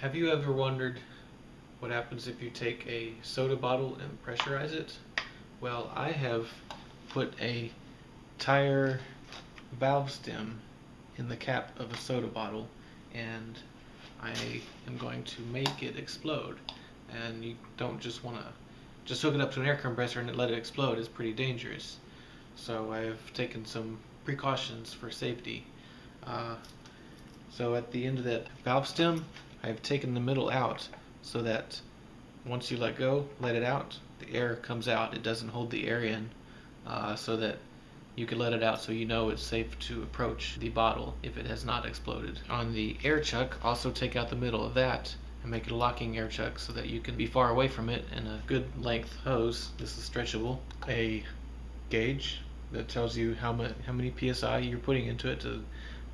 Have you ever wondered what happens if you take a soda bottle and pressurize it? Well, I have put a tire valve stem in the cap of a soda bottle and I am going to make it explode. And you don't just want to just hook it up to an air compressor and let it explode. It's pretty dangerous. So I've taken some precautions for safety. Uh, so at the end of that valve stem, I've taken the middle out so that once you let go, let it out, the air comes out. It doesn't hold the air in uh, so that you can let it out so you know it's safe to approach the bottle if it has not exploded. On the air chuck, also take out the middle of that and make it a locking air chuck so that you can be far away from it and a good length hose. This is stretchable. A gauge that tells you how much how many psi you're putting into it to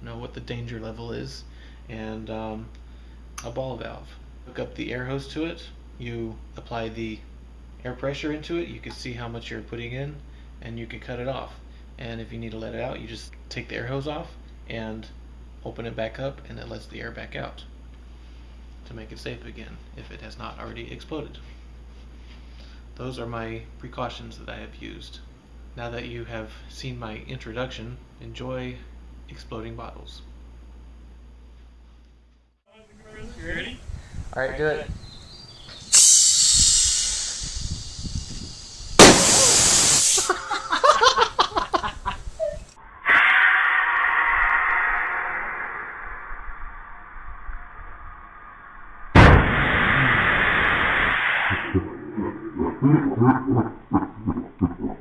know what the danger level is and um, a ball valve. Hook up the air hose to it. You apply the air pressure into it. You can see how much you're putting in and you can cut it off. And if you need to let it out, you just take the air hose off and open it back up and it lets the air back out to make it safe again if it has not already exploded. Those are my precautions that I have used. Now that you have seen my introduction, enjoy exploding bottles. You ready? Alright, do it.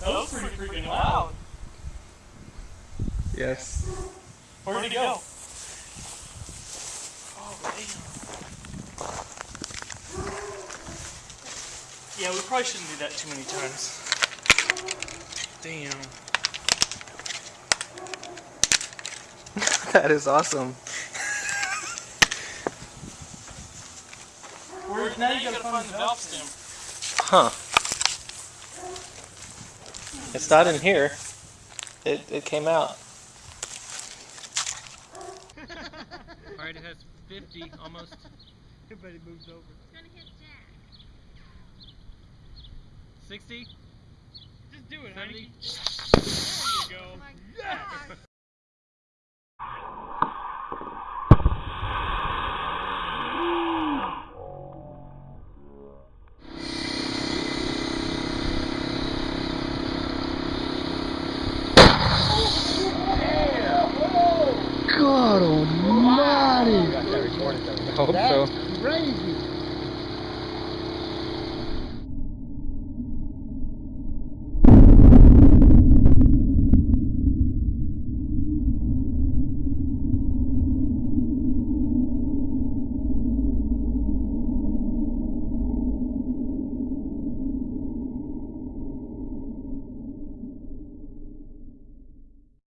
That was pretty freaking loud. Yes. Where'd it go? Oh, damn. Yeah, we probably shouldn't do that too many times. Damn. that is awesome. Where, now you gotta find the valve stem. Huh. It's not in here. It, it came out. Alright, it has 50 almost. Everybody moves over. It's gonna hit Jack. 60? Just do it, 70? honey. There you go. Oh hope That's so.